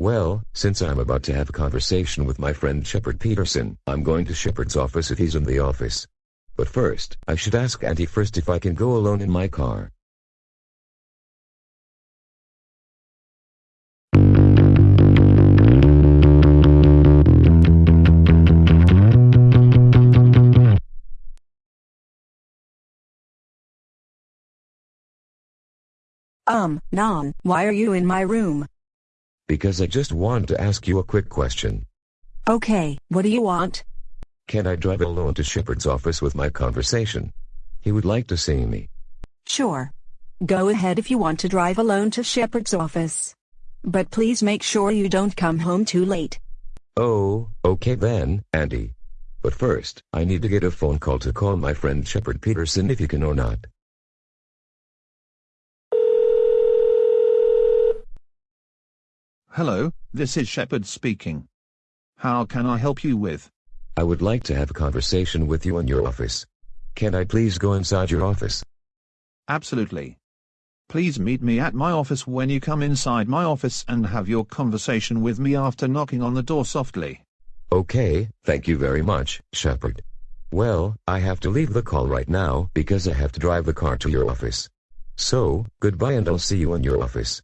Well, since I'm about to have a conversation with my friend Shepard Peterson, I'm going to Shepard's office if he's in the office. But first, I should ask Auntie first if I can go alone in my car. Um, Non, why are you in my room? Because I just want to ask you a quick question. Okay, what do you want? Can I drive alone to Shepard's office with my conversation? He would like to see me. Sure. Go ahead if you want to drive alone to Shepard's office. But please make sure you don't come home too late. Oh, okay then, Andy. But first, I need to get a phone call to call my friend Shepard Peterson if you can or not. Hello, this is Shepard speaking. How can I help you with? I would like to have a conversation with you in your office. Can I please go inside your office? Absolutely. Please meet me at my office when you come inside my office and have your conversation with me after knocking on the door softly. Okay, thank you very much, Shepard. Well, I have to leave the call right now because I have to drive the car to your office. So, goodbye and I'll see you in your office.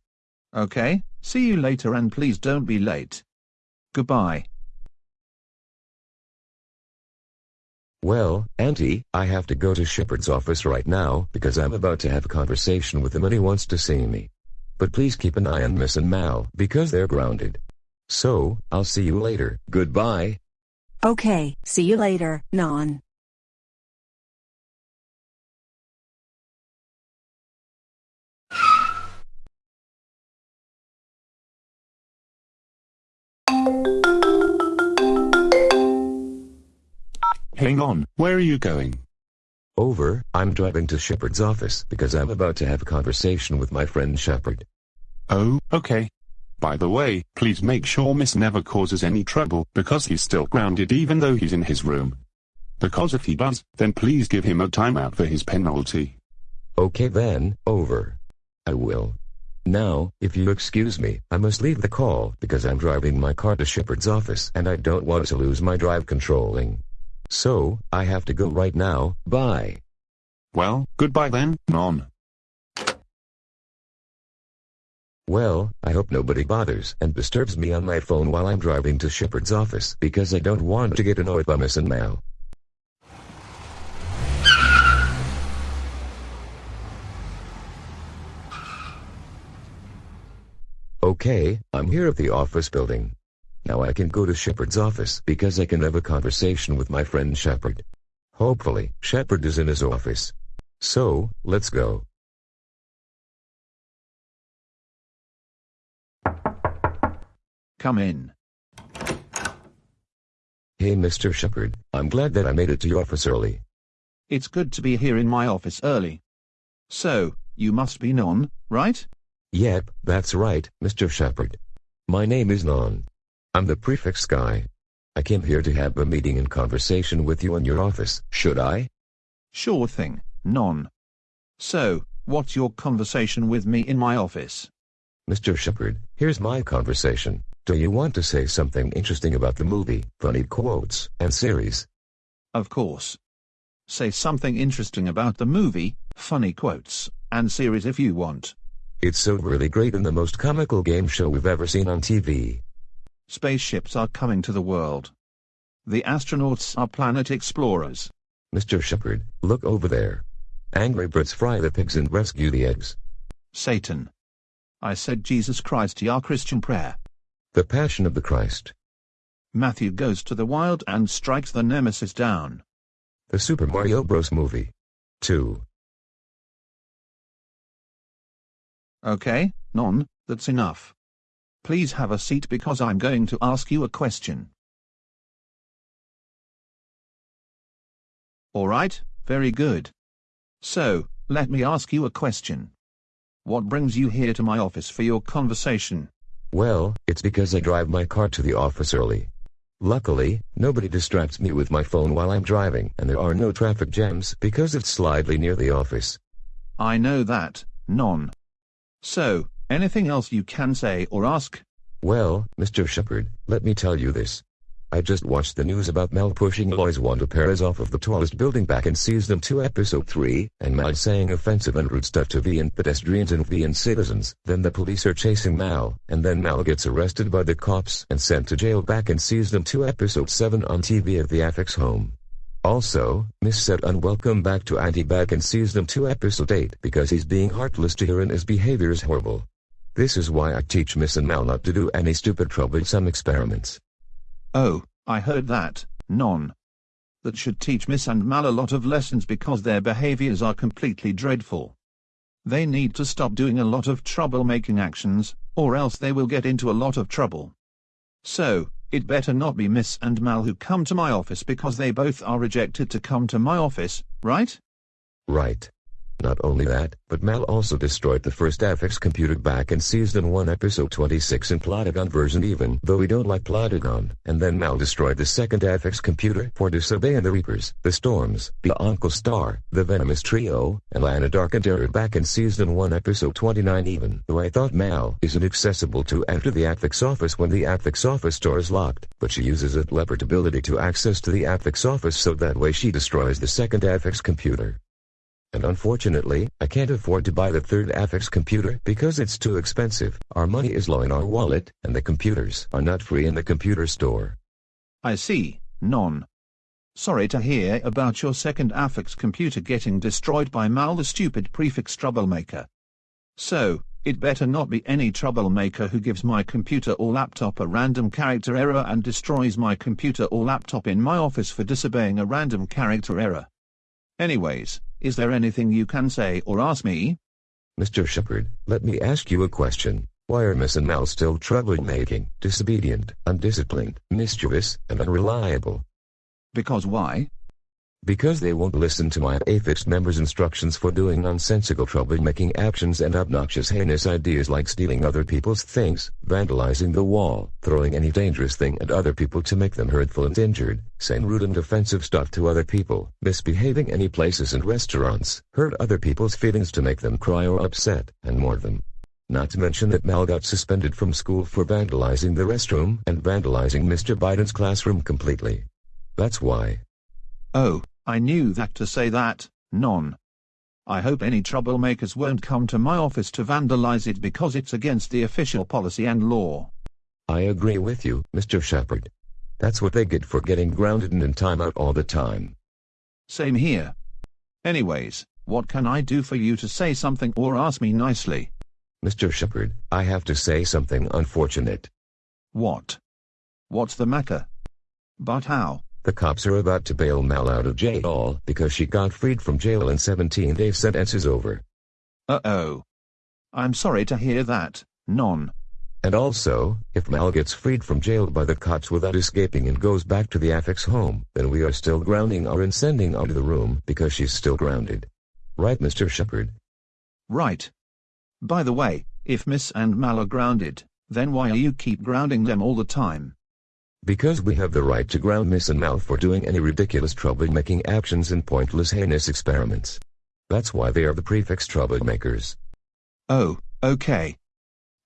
Okay, see you later and please don't be late. Goodbye. Well, Auntie, I have to go to Shepard's office right now because I'm about to have a conversation with him and he wants to see me. But please keep an eye on Miss and Mal because they're grounded. So, I'll see you later. Goodbye. Okay, see you later, Non. Hang on, where are you going? Over, I'm driving to Shepard's office because I'm about to have a conversation with my friend Shepard. Oh, okay. By the way, please make sure Miss never causes any trouble because he's still grounded even though he's in his room. Because if he does, then please give him a timeout for his penalty. Okay then, over. I will. Now, if you excuse me, I must leave the call because I'm driving my car to Shepard's office and I don't want to lose my drive controlling. So, I have to go right now, bye. Well, goodbye then, Non. Well, I hope nobody bothers and disturbs me on my phone while I'm driving to Shepard's office because I don't want to get annoyed by Miss and Mal. Okay, I'm here at the office building. Now I can go to Shepard's office because I can have a conversation with my friend Shepard. Hopefully, Shepard is in his office. So, let's go. Come in. Hey Mr. Shepard, I'm glad that I made it to your office early. It's good to be here in my office early. So, you must be Non, right? Yep, that's right, Mr. Shepard. My name is Non. I'm the prefix guy. I came here to have a meeting and conversation with you in your office, should I? Sure thing, Non. So, what's your conversation with me in my office? Mr. Shepard, here's my conversation. Do you want to say something interesting about the movie, funny quotes, and series? Of course. Say something interesting about the movie, funny quotes, and series if you want. It's so really great and the most comical game show we've ever seen on TV. Spaceships are coming to the world. The astronauts are planet explorers. Mr. Shepard, look over there. Angry Birds fry the pigs and rescue the eggs. Satan. I said Jesus Christ your Christian prayer. The Passion of the Christ. Matthew goes to the wild and strikes the nemesis down. The Super Mario Bros. movie. 2. Okay, Non, that's enough. Please have a seat because I'm going to ask you a question. Alright, very good. So, let me ask you a question. What brings you here to my office for your conversation? Well, it's because I drive my car to the office early. Luckily, nobody distracts me with my phone while I'm driving and there are no traffic jams because it's slightly near the office. I know that, Non. So, anything else you can say or ask? Well, Mr. Shepard, let me tell you this. I just watched the news about Mal pushing Lois Wanda Perez off of the tallest building back in Season 2 Episode 3, and Mal saying offensive and rude stuff to VN pedestrians and VN citizens. Then the police are chasing Mal, and then Mal gets arrested by the cops and sent to jail back in Season 2 Episode 7 on TV at the Affix home. Also, Miss said unwelcome back to Andy back in Season 2 Episode 8 because he's being heartless to her and his behavior is horrible. This is why I teach Miss and Mal not to do any stupid troublesome experiments. Oh, I heard that, non. That should teach Miss and Mal a lot of lessons because their behaviors are completely dreadful. They need to stop doing a lot of troublemaking actions, or else they will get into a lot of trouble. So, it better not be Miss and Mal who come to my office because they both are rejected to come to my office, right? Right. Not only that, but Mal also destroyed the first Affix computer back in Season 1 Episode 26 in Plotagon version even though we don't like Plotagon, and then Mal destroyed the second Affix computer for disobeying the Reapers, the Storms, the Uncle Star, the Venomous Trio, and Lana Dark and Terror back in Season 1 Episode 29 even though I thought Mal isn't accessible to enter the Affix office when the Affix office door is locked, but she uses a leopard ability to access to the Affix office so that way she destroys the second Affix computer. And unfortunately, I can't afford to buy the third Affix computer because it's too expensive. Our money is low in our wallet, and the computers are not free in the computer store. I see, non. Sorry to hear about your second Affix computer getting destroyed by Mal the stupid prefix troublemaker. So, it better not be any troublemaker who gives my computer or laptop a random character error and destroys my computer or laptop in my office for disobeying a random character error. Anyways, is there anything you can say or ask me? Mr. Shepard, let me ask you a question. Why are Miss and Mal still troublemaking, disobedient, undisciplined, mischievous, and unreliable? Because why? Because they won't listen to my Affix members' instructions for doing nonsensical troublemaking actions and obnoxious heinous ideas like stealing other people's things, vandalizing the wall, throwing any dangerous thing at other people to make them hurtful and injured, saying rude and offensive stuff to other people, misbehaving any places and restaurants, hurt other people's feelings to make them cry or upset, and more them. Not to mention that Mal got suspended from school for vandalizing the restroom and vandalizing Mr. Biden's classroom completely. That's why. Oh, I knew that to say that, none. I hope any troublemakers won't come to my office to vandalize it because it's against the official policy and law. I agree with you, Mr. Shepard. That's what they get for getting grounded and in timeout all the time. Same here. Anyways, what can I do for you to say something or ask me nicely? Mr. Shepard, I have to say something unfortunate. What? What's the matter? But how? The cops are about to bail Mal out of jail because she got freed from jail and 17-day sentence is over. Uh-oh. I'm sorry to hear that, non. And also, if Mal gets freed from jail by the cops without escaping and goes back to the Affix home, then we are still grounding her and sending out of the room because she's still grounded. Right, Mr. Shepard? Right. By the way, if Miss and Mal are grounded, then why are you keep grounding them all the time? Because we have the right to ground Miss and Mal for doing any ridiculous troublemaking actions and pointless heinous experiments. That's why they are the prefix troublemakers. Oh, okay.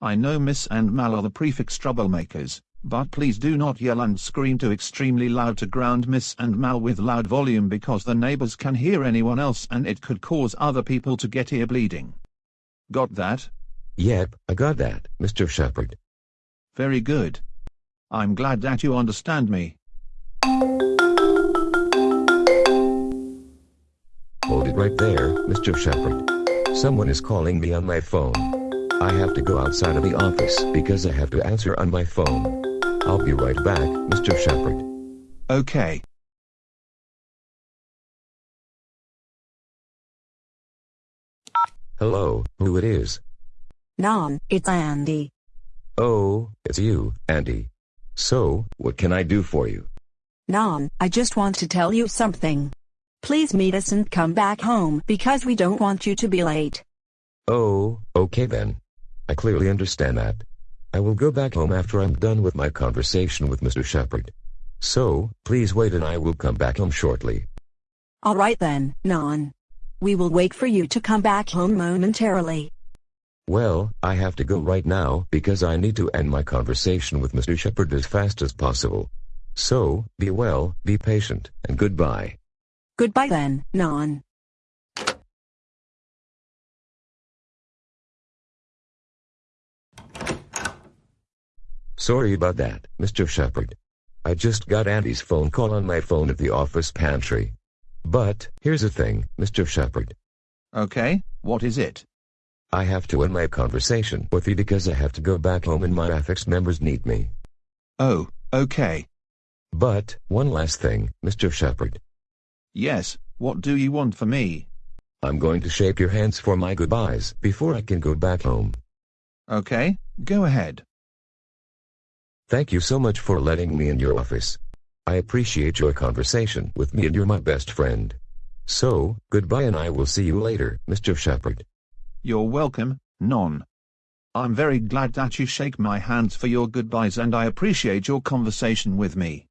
I know Miss and Mal are the prefix troublemakers, but please do not yell and scream too extremely loud to ground Miss and Mal with loud volume because the neighbors can hear anyone else and it could cause other people to get ear bleeding. Got that? Yep, I got that, Mr. Shepard. Very good. I'm glad that you understand me. Hold it right there, Mr. Shepard. Someone is calling me on my phone. I have to go outside of the office because I have to answer on my phone. I'll be right back, Mr. Shepard. Okay. Hello, who it is? Non, it's Andy. Oh, it's you, Andy. So, what can I do for you? Non, I just want to tell you something. Please meet us and come back home because we don't want you to be late. Oh, okay then. I clearly understand that. I will go back home after I'm done with my conversation with Mr. Shepard. So, please wait and I will come back home shortly. Alright then, Non. We will wait for you to come back home momentarily. Well, I have to go right now because I need to end my conversation with Mr. Shepard as fast as possible. So, be well, be patient, and goodbye. Goodbye then, Non. Sorry about that, Mr. Shepard. I just got Andy's phone call on my phone at the office pantry. But, here's the thing, Mr. Shepard. Okay, what is it? I have to end my conversation with you because I have to go back home and my affix members need me. Oh, okay. But, one last thing, Mr. Shepard. Yes, what do you want for me? I'm going to shake your hands for my goodbyes before I can go back home. Okay, go ahead. Thank you so much for letting me in your office. I appreciate your conversation with me and you're my best friend. So, goodbye and I will see you later, Mr. Shepard. You're welcome, Non. I'm very glad that you shake my hands for your goodbyes and I appreciate your conversation with me.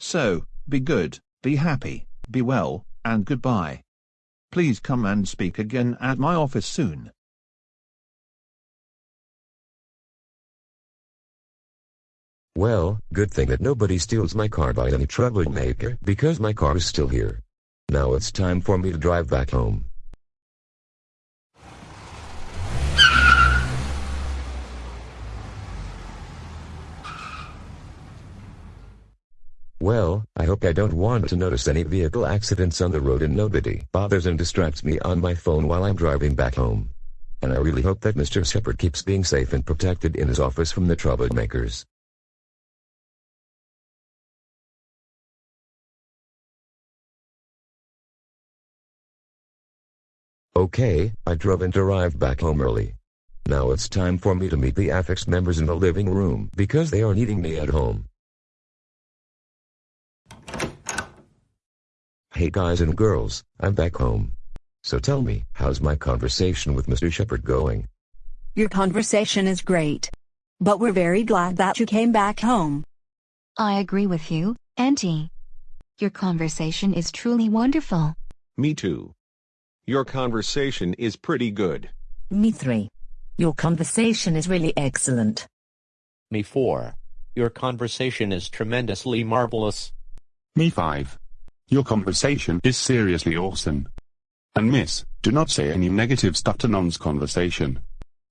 So, be good, be happy, be well, and goodbye. Please come and speak again at my office soon. Well, good thing that nobody steals my car by any troublemaker because my car is still here. Now it's time for me to drive back home. Well, I hope I don't want to notice any vehicle accidents on the road and nobody bothers and distracts me on my phone while I'm driving back home. And I really hope that Mr. Shepard keeps being safe and protected in his office from the troublemakers. Okay, I drove and arrived back home early. Now it's time for me to meet the affix members in the living room because they are needing me at home. Hey guys and girls, I'm back home. So tell me, how's my conversation with Mr. Shepard going? Your conversation is great. But we're very glad that you came back home. I agree with you, Auntie. Your conversation is truly wonderful. Me too. Your conversation is pretty good. Me 3. Your conversation is really excellent. Me 4. Your conversation is tremendously marvelous. Me 5. Your conversation is seriously awesome. And miss, do not say any negative stuff to Non's conversation.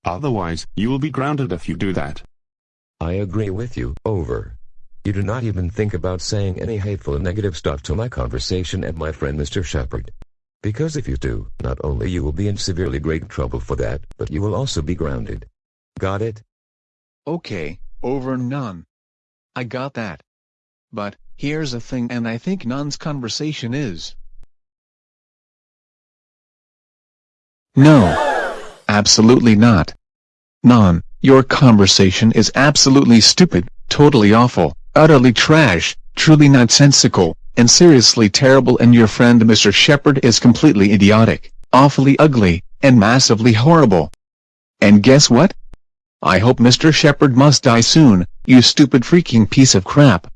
Otherwise, you will be grounded if you do that. I agree with you, over. You do not even think about saying any hateful and negative stuff to my conversation and my friend Mr. Shepard. Because if you do, not only you will be in severely great trouble for that, but you will also be grounded. Got it? Okay, over none. I got that. But, here's a thing and I think Non's conversation is. No. Absolutely not. Non, your conversation is absolutely stupid, totally awful, utterly trash, truly nonsensical, and seriously terrible and your friend Mr. Shepard is completely idiotic, awfully ugly, and massively horrible. And guess what? I hope Mr. Shepard must die soon, you stupid freaking piece of crap.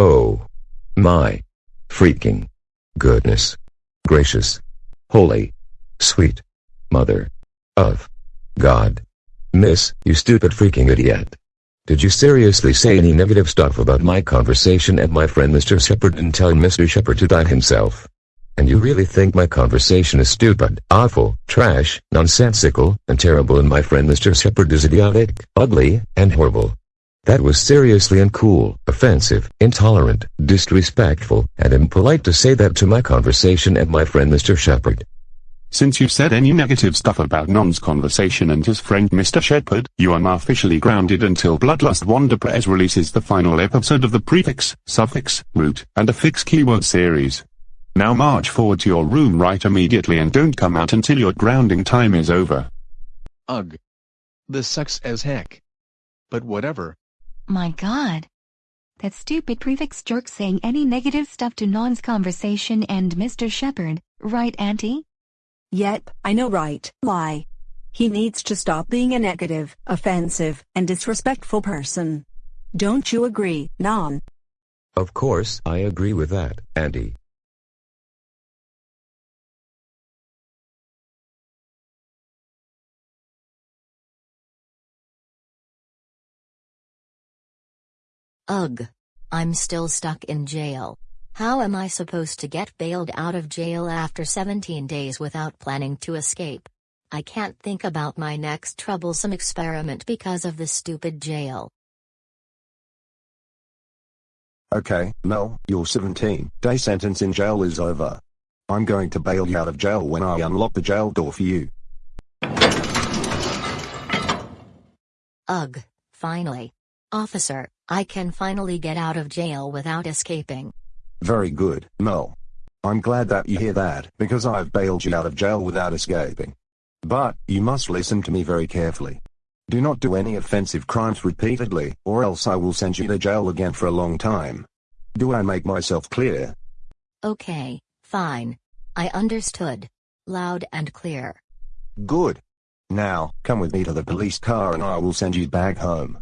Oh. My. Freaking. Goodness. Gracious. Holy. Sweet. Mother. Of. God. Miss, you stupid freaking idiot. Did you seriously say any negative stuff about my conversation and my friend Mr. Shepard and tell Mr. Shepard to die himself? And you really think my conversation is stupid, awful, trash, nonsensical, and terrible and my friend Mr. Shepard is idiotic, ugly, and horrible? That was seriously uncool, offensive, intolerant, disrespectful, and impolite to say that to my conversation and my friend Mr. Shepard. Since you said any negative stuff about Non's conversation and his friend Mr. Shepard, you are now officially grounded until Bloodlust Wonder Press releases the final episode of the prefix, suffix, root, and affix keyword series. Now march forward to your room right immediately and don't come out until your grounding time is over. Ugh. This sucks as heck. But whatever. My god. That stupid prefix jerk saying any negative stuff to Non's conversation and Mr. Shepard, right Auntie? Yep, I know right, lie. He needs to stop being a negative, offensive, and disrespectful person. Don't you agree, Non? Of course, I agree with that, Andy. Ugh. I'm still stuck in jail. How am I supposed to get bailed out of jail after 17 days without planning to escape? I can't think about my next troublesome experiment because of the stupid jail. Okay, Mel, your 17 day sentence in jail is over. I'm going to bail you out of jail when I unlock the jail door for you. Ugh, finally. Officer, I can finally get out of jail without escaping. Very good, Mel. I'm glad that you hear that, because I've bailed you out of jail without escaping. But, you must listen to me very carefully. Do not do any offensive crimes repeatedly, or else I will send you to jail again for a long time. Do I make myself clear? Okay, fine. I understood. Loud and clear. Good. Now, come with me to the police car and I will send you back home.